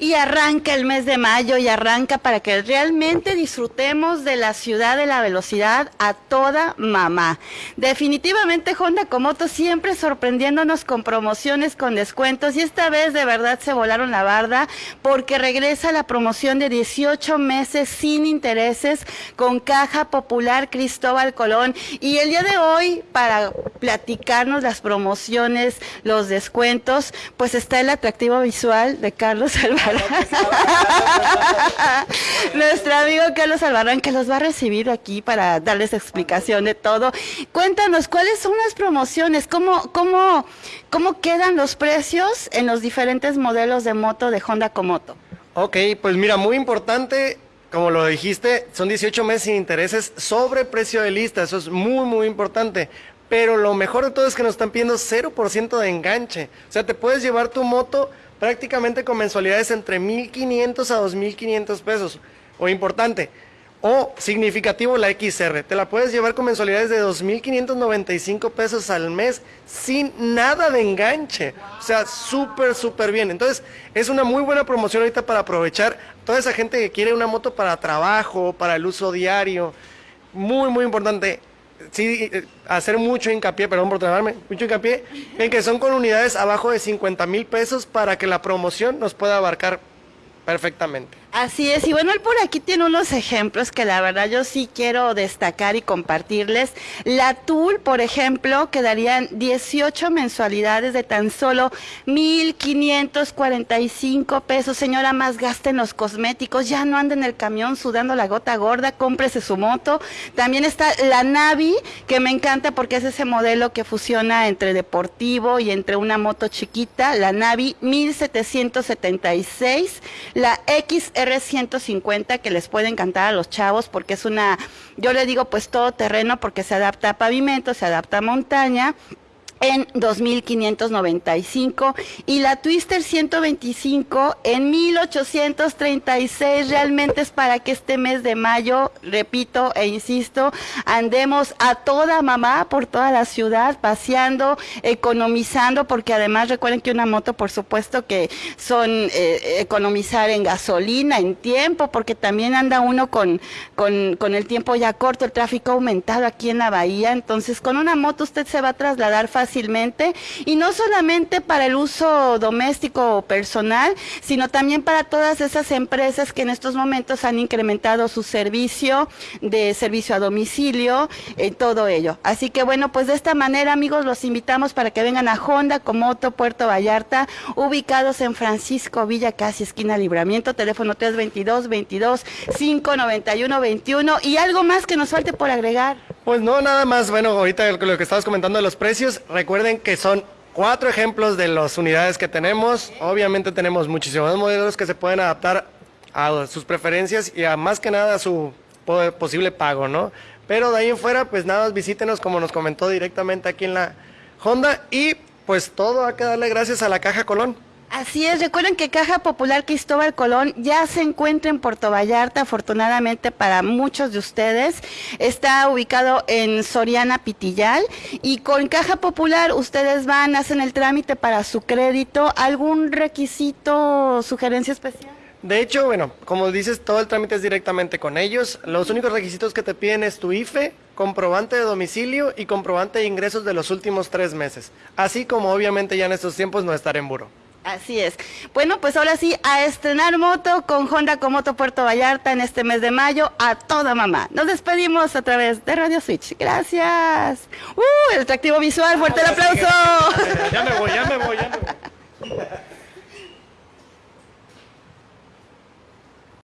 Y arranca el mes de mayo y arranca para que realmente disfrutemos de la ciudad de la velocidad a toda mamá. Definitivamente Honda Comoto siempre sorprendiéndonos con promociones, con descuentos y esta vez de verdad se volaron la barda porque regresa la promoción de 18 meses sin intereses con Caja Popular Cristóbal Colón. Y el día de hoy para platicarnos las promociones, los descuentos, pues está el atractivo visual de Carlos Alvarado. Nuestro amigo Carlos Albarrán que los va a recibir aquí para darles explicación de todo. Cuéntanos, ¿cuáles son las promociones? ¿Cómo, cómo, cómo quedan los precios en los diferentes modelos de moto de Honda Comoto? Ok, pues mira, muy importante, como lo dijiste, son 18 meses sin intereses sobre precio de lista, eso es muy, muy importante. Pero lo mejor de todo es que nos están pidiendo 0% de enganche. O sea, te puedes llevar tu moto prácticamente con mensualidades entre 1.500 a 2.500 pesos. O importante, o significativo la XR. Te la puedes llevar con mensualidades de 2.595 pesos al mes sin nada de enganche. O sea, súper, súper bien. Entonces, es una muy buena promoción ahorita para aprovechar toda esa gente que quiere una moto para trabajo, para el uso diario. Muy, muy importante sí eh, hacer mucho hincapié, perdón por trabarme, mucho hincapié en que son con unidades abajo de 50 mil pesos para que la promoción nos pueda abarcar perfectamente. Así es, y bueno, él por aquí tiene unos ejemplos que la verdad yo sí quiero destacar y compartirles. La TUL, por ejemplo, quedarían 18 mensualidades de tan solo 1.545 pesos. Señora, más gasten los cosméticos, ya no anda en el camión sudando la gota gorda, cómprese su moto. También está la Navi, que me encanta porque es ese modelo que fusiona entre deportivo y entre una moto chiquita. La Navi 1776, la X R150 que les puede encantar a los chavos porque es una, yo le digo pues todo terreno porque se adapta a pavimento, se adapta a montaña en 2.595 y la Twister 125 en 1.836. Realmente es para que este mes de mayo, repito e insisto, andemos a toda mamá por toda la ciudad, paseando, economizando, porque además recuerden que una moto, por supuesto que son eh, economizar en gasolina, en tiempo, porque también anda uno con, con, con el tiempo ya corto, el tráfico aumentado aquí en la bahía. Entonces, con una moto usted se va a trasladar fácilmente fácilmente y no solamente para el uso doméstico o personal, sino también para todas esas empresas que en estos momentos han incrementado su servicio de servicio a domicilio, en todo ello. Así que bueno, pues de esta manera amigos los invitamos para que vengan a Honda, Comoto, Puerto Vallarta, ubicados en Francisco Villa, casi esquina Libramiento, teléfono 322 22 591 21 y algo más que nos falte por agregar. Pues no, nada más, bueno, ahorita lo que estabas comentando de los precios, recuerden que son cuatro ejemplos de las unidades que tenemos. Obviamente tenemos muchísimos modelos que se pueden adaptar a sus preferencias y a más que nada a su posible pago, ¿no? Pero de ahí en fuera, pues nada, visítenos como nos comentó directamente aquí en la Honda y pues todo hay que darle gracias a la Caja Colón. Así es, recuerden que Caja Popular Cristóbal Colón ya se encuentra en Puerto Vallarta, afortunadamente para muchos de ustedes. Está ubicado en Soriana Pitillal y con Caja Popular ustedes van, hacen el trámite para su crédito. ¿Algún requisito, sugerencia especial? De hecho, bueno, como dices, todo el trámite es directamente con ellos. Los únicos requisitos que te piden es tu IFE, comprobante de domicilio y comprobante de ingresos de los últimos tres meses. Así como obviamente ya en estos tiempos no estar en buro. Así es. Bueno, pues ahora sí, a estrenar moto con Honda Comoto Puerto Vallarta en este mes de mayo a toda mamá. Nos despedimos a través de Radio Switch. Gracias. ¡Uh! El atractivo visual, fuerte el aplauso. Ya me voy, ya me voy, ya me voy.